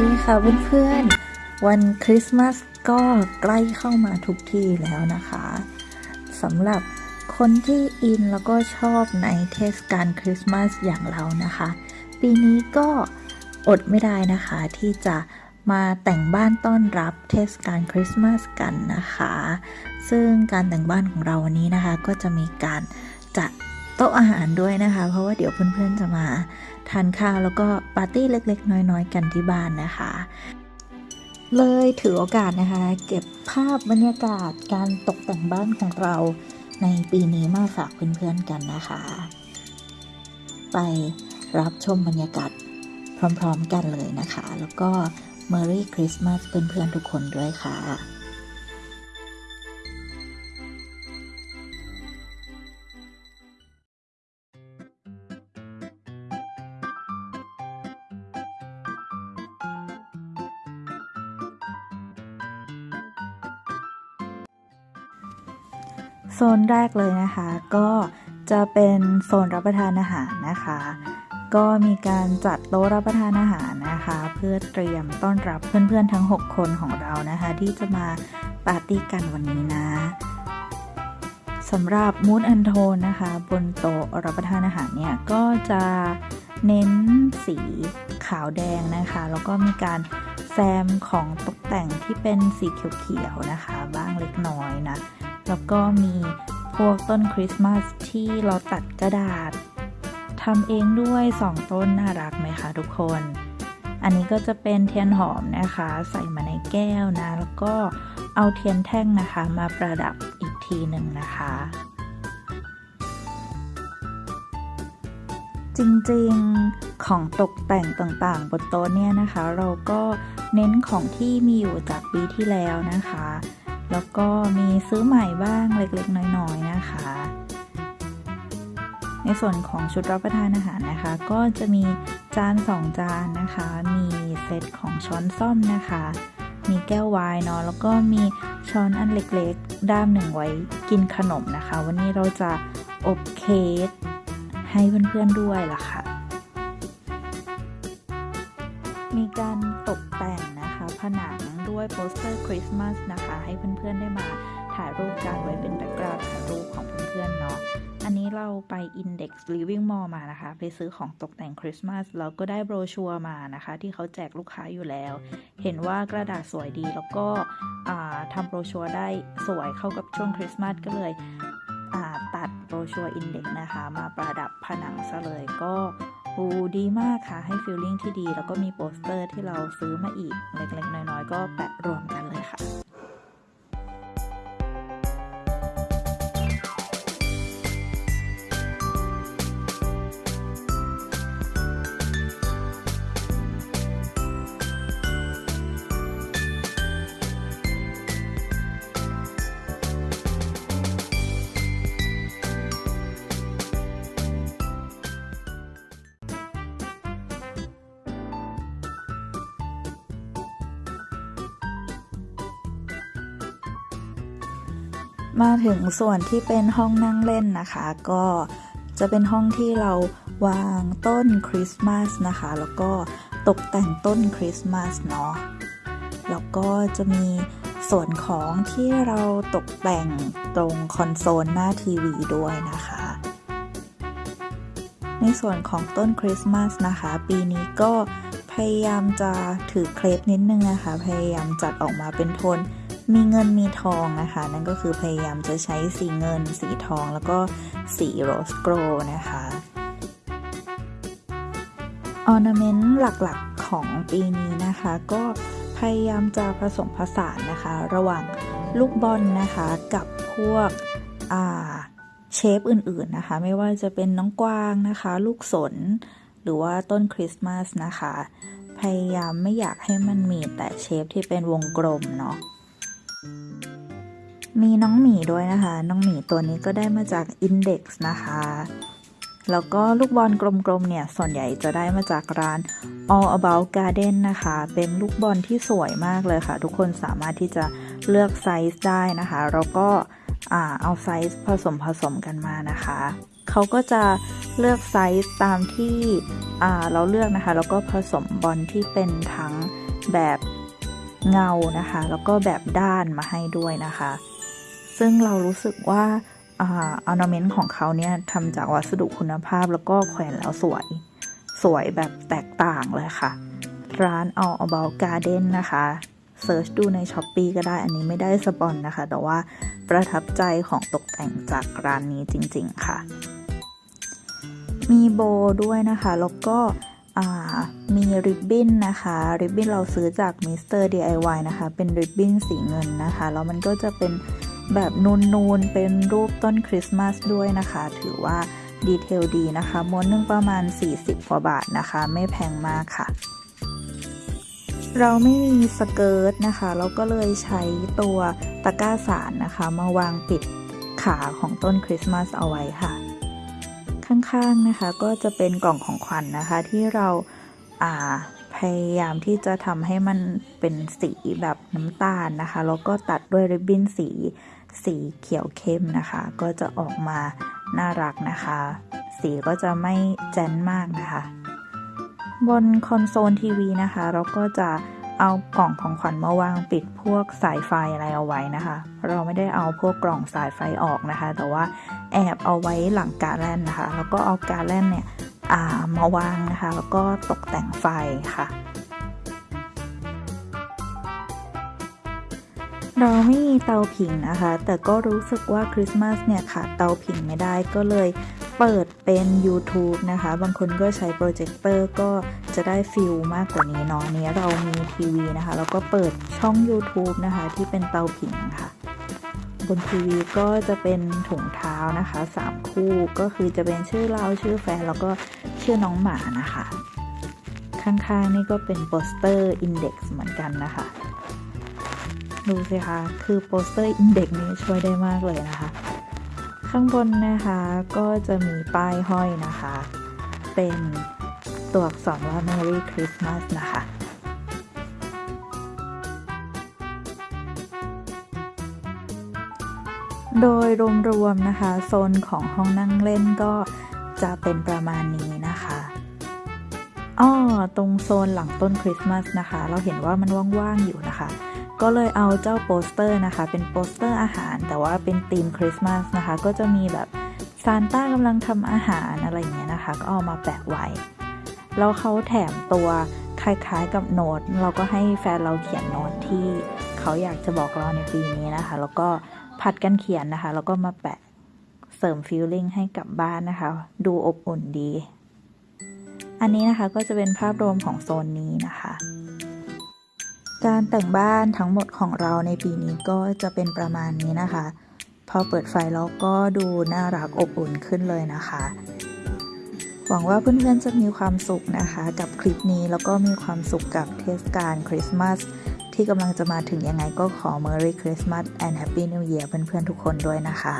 ดีค่ะเพื่อนๆ วันคริสต์มาสก็ใกล้เข้ามาทุกทีแล้วนะคะสำหรับคนที่อินแล้วก็ชอบในเทศกาลคริสต์มาสอย่างเรานะคะ ปีนี้ก็อดไม่ได้นะคะที่จะมาแต่งบ้านต้อนรับเทศกาลคริสต์มาสกันนะคะ ซึ่งการแต่งบ้านของเราวันนี้นะคะ ก็จะมีการจัด โต๊ะอาหารด้วยนะคะ เพราะว่าเดี๋ยวเพื่อนๆจะมาทานข้าวแล้วก็ปาร์ตี้เล็กๆ น้อยๆ กันที่บ้านนะคะ เลยถือโอกาสนะคะ เก็บภาพบรรยากาศการตกแต่งบ้านของเราในปีนี้มาฝากเพื่อนๆกันนะคะ ไปรับชมบรรยากาศพร้อมๆกันเลยนะคะ แล้วก็ Merry Christmas เพื่อนๆทุกคนด้วยค่ะ โซนแรกเลยนะคะ ก็จะเป็นโซนรับประทานอาหารนะคะ ก็มีการจัดโต๊ะรับประทานอาหารนะคะ เพื่อเตรียมต้อนรับเพื่อนๆทั้ง 6 คนของเรานะคะ ที่จะมาปาร์ตี้กันวันนี้นะสำหรับมูดแอนโทนนะคะ บนโต๊ะรับประทานอาหารเนี่ยก็จะเน้นสีขาวแดงนะคะ แล้วก็มีการแซมของตกแต่งที่เป็นสีเขียวๆนะคะ บ้างเล็กน้อยนะ แล้วก็มีพวกต้นคริสต์มาสที่เราตัดกระดาษทำเองด้วย 2 ต้นน่ารักไหมคะทุกคน อันนี้ก็จะเป็นเทียนหอมนะคะ ใส่มาในแก้วนะ แล้วก็เอาเทียนแท่งนะคะ มาประดับอีกทีหนึ่งนะคะ จริงๆของตกแต่งต่างๆ บนโต๊ะเนี่ยนะคะ เราก็เน้นของที่มีอยู่จากปีที่แล้วนะคะ แล้วก็มีซื้อใหม่บ้างเล็กๆ น้อยๆนะคะ ในส่วนของชุดรับประทานอาหารนะคะ ก็จะมีจานสองจานนะคะ มีเซตของช้อนซ่อมนะคะ มีแก้วไวน์เนาะแล้วก็มีช้อนอันเล็กๆ ด้ามหนึ่งไว้กินขนมนะคะ วันนี้เราจะอบเค้กให้เพื่อนๆด้วยล่ะค่ะ มีการ ด้วยโปสเตอร์คริสต์มาสนะคะ ให้เพื่อนๆได้มาถ่ายรูปกันไว้เป็น background ถ่ายรูปของเพื่อนๆเนาะอันนี้เราไป Index Living Mall มานะคะ ไปซื้อของตกแต่งคริสต์มาสแล้วก็ได้โบรชัวร์มานะคะ ที่เขาแจกลูกค้าอยู่แล้ว เห็นว่ากระดาษสวยดีแล้วก็ทำโบรชัวร์ได้สวยเข้ากับช่วงคริสต์มาสก็เลยตัดโบรชัวร์ Index นะคะ มาประดับผนังซะเลยก็ อูดีมากค่ะ ให้ฟีลลิ่งที่ดี แล้วก็มีโปสเตอร์ที่เราซื้อมาอีกเล็กๆน้อยๆก็แปะรวมกันเลยค่ะ มาถึงส่วนที่เป็นห้องนั่งเล่นนะคะ ก็จะเป็นห้องที่เราวางต้นคริสต์มาสนะคะ แล้วก็ตกแต่งต้นคริสต์มาสเนาะแล้วก็จะมีส่วนของที่เราตกแต่งตรงคอนโซลหน้าทีวีด้วยนะคะ ในส่วนของต้นคริสต์มาสนะคะ ปีนี้ก็พยายามจะถือเครปนิดนึงนะคะ พยายามจัดออกมาเป็นโทน มีเงินมีทองนะคะ นั่นก็คือพยายามจะใช้สีเงิน สีทองแล้วก็สี rose gold นะคะ ornament หลักๆของปีนี้นะคะ ก็พยายามจะผสมผสานนะคะ ระหว่างลูกบอลนะคะกับพวก shape อื่นๆนะคะ ไม่ว่าจะเป็นน้องกวางนะคะ ลูกสน หรือว่าต้นคริสต์มาสนะคะ พยายามไม่อยากให้มันมีแต่เชฟที่เป็นวงกลมเนาะ มีน้องหมีด้วยนะคะ น้องหมีตัวนี้ก็ได้มาจาก Index นะคะ แล้วก็ลูกบอลกลมๆเนี่ย ส่วนใหญ่จะได้มาจากร้าน All About Garden นะคะ เป็นลูกบอลที่สวยมากเลยค่ะ ทุกคนสามารถที่จะเลือกไซส์ได้นะคะ แล้วก็เอาไซส์ผสมผสมกันมานะคะ เขาก็จะเลือกไซส์ตามที่เราเลือกนะคะ แล้วก็ผสมบอลที่เป็นทั้งแบบเงานะคะ แล้วก็แบบด้านมาให้ด้วยนะคะ ซึ่งเรารู้สึกว่า ornament ของเขาเนี่ยทำจากวัสดุคุณภาพแล้วก็แขวนแล้วสวย สวยแบบแตกต่างเลยค่ะ ร้าน All About Garden นะคะ search ดูใน Shopee ก็ได้อันนี้ไม่ได้ spon นะคะ แต่ว่าประทับใจของตกแต่งจากร้านนี้จริง ๆ ค่ะ มีโบด้วยนะคะ แล้วก็มีริบบิ้นนะคะ ริบบิ้นเราซื้อจาก Mr. DIY นะคะ เป็นริบบิ้นสีเงินนะคะ แล้วมันก็จะเป็น แบบนูนๆ เป็นรูปต้นคริสต์มาสด้วยนะคะ ถือว่าดีเทลดีนะคะ ม้วนนึงประมาณ 40กว่าบาทนะคะ ไม่แพงมากค่ะ เราไม่มีสเกิร์ตนะคะ เราก็เลยใช้ตัวตะกร้าสารนะคะ มาวางปิดขาของต้นคริสต์มาสเอาไว้ค่ะ ข้างๆนะคะก็จะเป็นกล่องของขวัญนนะคะที่เราอ่า พยายามที่จะทำให้มันเป็นสีแบบน้ำตาลนะคะ แล้วก็ตัดด้วยริบบิ้นสี สีเขียวเข้มนะคะ ก็จะออกมาน่ารักนะคะ สีก็จะไม่แจ้นมากนะคะ บนคอนโซลทีวีนะคะ เราก็จะเอากล่องของขวัญมาวางปิดพวกสายไฟอะไรเอาไว้นะคะ เราไม่ได้เอาพวกกล่องสายไฟออกนะคะ แต่ว่าแอบเอาไว้หลังการแล่นนะคะ แล้วก็เอาการแล่นเนี่ยามาวางนะคะ แล้วก็ตกแต่งไฟค่ะ เราไม่มีเตาผิงนะคะ แต่ก็รู้สึกว่าคริสต์มาสเนี่ยขาดเตาผิงไม่ได้ก็เลยเปิดเป็น YouTube นะคะ บางคนก็ใช้โปรเจคเตอร์ก็จะได้ feel มากกว่านี้เนาะนี้เรามีทีวีนะคะ แล้วก็เปิดช่อง YouTube นะคะ ที่เป็นเตาผิงค่ะ บนทีวีก็จะเป็นถุงเท้านะคะ 3 คู่ก็คือจะเป็นชื่อเราชื่อแฟน แล้วก็ ชื่อน้องหมานะคะ ข้างๆนี่ก็เป็นโปสเตอร์ Index เหมือนกันนะคะ ดูสิคะ คือโปสเตอร์ Index นี้ช่วยได้มากเลยนะคะ ข้างบนนะคะก็จะมีป้ายห้อยนะคะ เป็นตัวอักษรว่า Merry Christmas นะคะโดยรวมๆนะคะ โซนของห้องนั่งเล่นก็ จะเป็นประมาณนี้นะคะอ้อตรงโซนหลังต้นคริสต์มาสนะคะ เราเห็นว่ามันว่างๆอยู่นะคะ ก็เลยเอาเจ้าโปสเตอร์นะคะ เป็นโปสเตอร์อาหาร แต่ว่าเป็นธีมคริสต์มาสนะคะ ก็จะมีแบบซานต้ากำลังทำอาหารอะไรอย่างเงี้ยนะคะ ก็เอามาแปะไว้ แล้วเขาแถมตัวคล้ายๆกับโน้ต เราก็ให้แฟนเราเขียนโน้ตที่เขาอยากจะบอกเราในปีนี้นะคะ แล้วก็ผลัดกันเขียนนะคะ แล้วก็มาแปะ เสริม feeling ให้กับบ้านนะคะ ดูอบอุ่นดี อันนี้นะคะก็จะเป็นภาพรวมของโซนนี้นะคะ การแต่งบ้านทั้งหมดของเราในปีนี้ก็จะเป็นประมาณนี้นะคะ พอเปิดไฟแล้วก็ดูน่ารักอบอุ่นขึ้นเลยนะคะ หวังว่าเพื่อนๆจะมีความสุขนะคะ กับคลิปนี้แล้วก็มีความสุขกับเทศกาลคริสต์มาสที่กำลังจะมาถึงยังไงก็ขอ Merry Christmas and Happy New Year เพื่อนๆทุกคนด้วยนะคะ